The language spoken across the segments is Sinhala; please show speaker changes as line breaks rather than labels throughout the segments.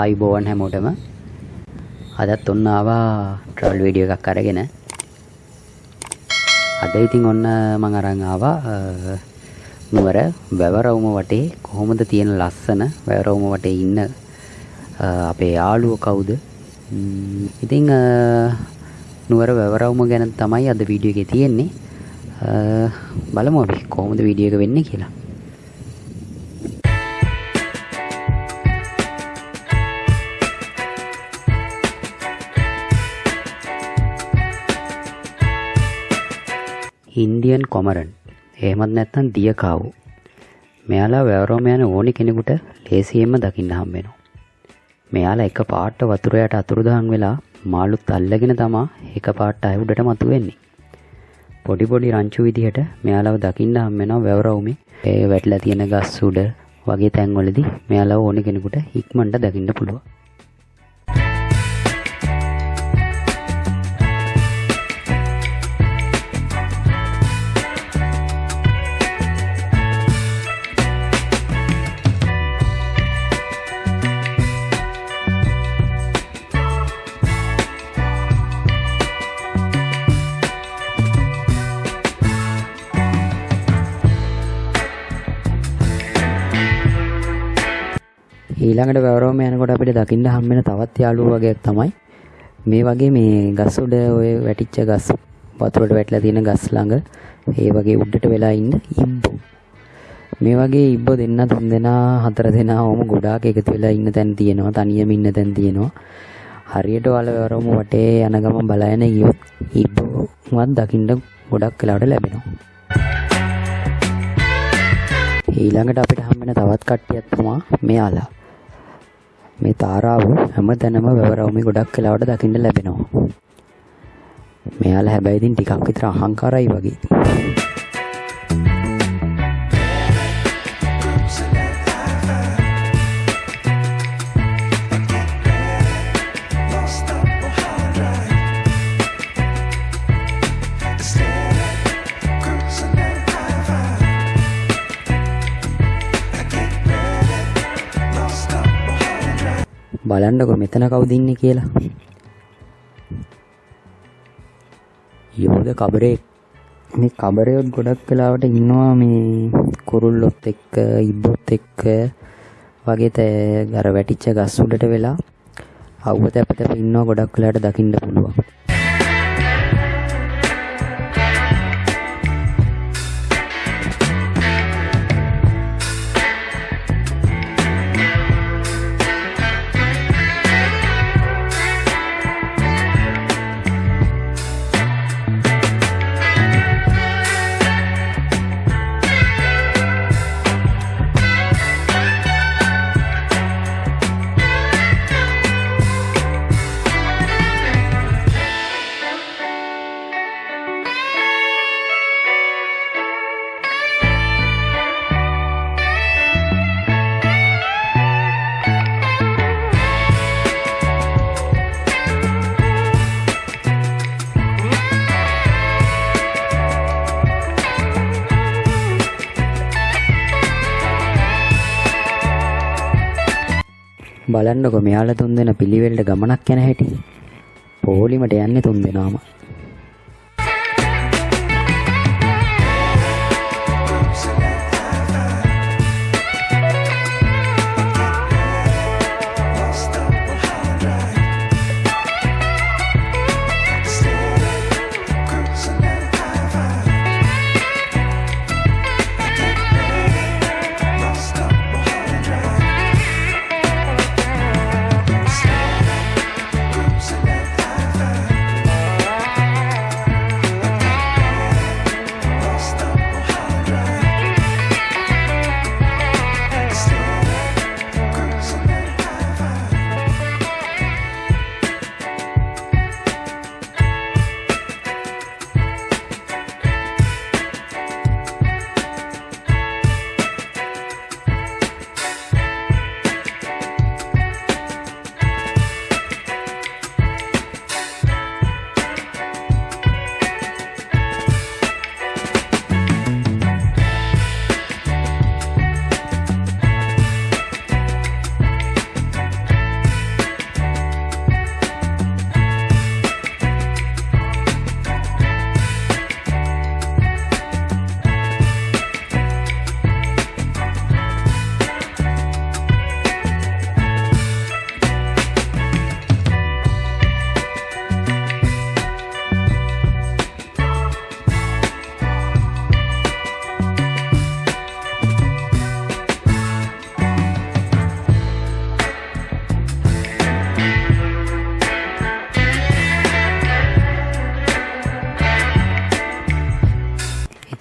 ආයිබෝවන් හැමෝටම අදත් ඔන්න ආවා ට්‍රවල් වීඩියෝ එකක් අරගෙන. අද ඉතින් ඔන්න මං අරන් ආවා අ, නුවර වැවරවුම වටේ කොහොමද තියෙන ලස්සන වැවරවුම වටේ ඉන්න අ, අපේ යාළුවෝ කවුද? ම්, ඉතින් අ, නුවර වැවරවුම ගැන තමයි අද වීඩියෝ එකේ තියෙන්නේ. අ, බලමු අපි කොහොමද වීඩියෝ එක වෙන්නේ කියලා. Indian cormorant. එහෙමත් නැත්නම් දියකාවු. මෙයාලා වැවරෝම යන ඕනි කෙනෙකුට ලේසියෙන්ම දකින්න හම්බෙනවා මෙයාලා එක පාට වතුර යට අතුරුදහන් වෙලා මාළුත් අල්ලගෙන තමා එක පාට අය උඩට මතුවෙන්නේ පොඩි පොඩි රංචු විදිහට මෙයාලව දකින්න හම්බෙනවා වැවරවුමේ ඒ වැටලා තියෙන ගස් උඩ වගේ තැන්වලදී මෙයාලව ඕනි කෙනෙකුට ඉක්මනට දකින්න පුළුවන්. ඊළඟට වැවරෝම යනකොට අපිට දකින්න හම්බෙන තවත් යාළුවෝ වගේක් තමයි මේ වගේ මේ ගස් උඩ ඔය වැටිච්ච ගස් වතුරට වැටලා තියෙන ගස් ළඟ ඒ වගේ උඩට වෙලා ඉන්න ඉබ්බෝ. මේ වගේ ඉබ්බෝ දෙන්න තුන් දෙනා හතර දෙනා ඔහොම ගොඩාක් එකතු වෙලා ඉන්න තැන් තියෙනවා තනියම ඉන්න තැන් තියෙනවා. හරියට වල වැවරෝම වටේ යන ගමන් බලාගෙන ගියොත් ඉබ්බෝවත් දකින්න ගොඩක් වෙලාවට ලැබෙනවා. ඊළඟට අපිට හම්බෙන තවත් කට්ටියක් තමා මෙයාලා. මේ තාරාව හැම තැනම වැවරවුමේ ගොඩක් වෙලාවට දකින්න ලැබෙනවා. මෙයාලා හැබැයි ඉතින් ටිකක් විතර අහංකාරයි වගේ බලන්නකො මෙතන කවුද ඉන්නේ කියලා. යෝධ කබරේ මේ කබරයොත් ගොඩක් වෙලාවට ඉන්නවා මේ කුරුල්ලොත් එක්ක ඉබ්බොත් එක්ක වගේ තෑ අර වැටිච්ච ගස් උඩට වෙලා අවුව තැප තැප ඉන්නවා ගොඩක් වෙලාවට දකින්න පුළුවන්. බලන්නකො මෙයාලා තුන් දෙනා පිළිවෙලට ගමනක් යන හැටි. පොලිමට යන්නේ තුන්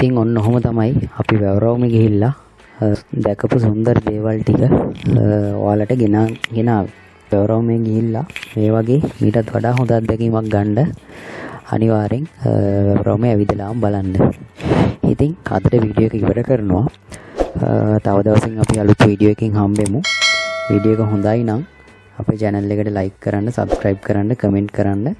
දෙනාම ඔන්න ඔහොම තමයි අපි වැවරවුම ගිහිල්ලා අ, දැකපු සුන්දර දේවල් ටික අ, ඔයාලට ගෙනා ගෙනාවේ. වැවරවුමේ ගිහිල්ලා මේ වගේ මීටත් වඩා හොඳ අත්දැකීමක් ගන්න අනිවාර්යෙන් අ, වැවරවුමේ ඇවිදලාම බලන්න. ඉතින් අදට වීඩියෝ එක ඉවර කරනවා. අ, තව දවසින් අපි අලුත් වීඩියෝ එකකින් හම්බෙමු. වීඩියෝ එක හොඳයි නම් අපේ channel එකට like කරන්න subscribe කරන්න comment කරන්න.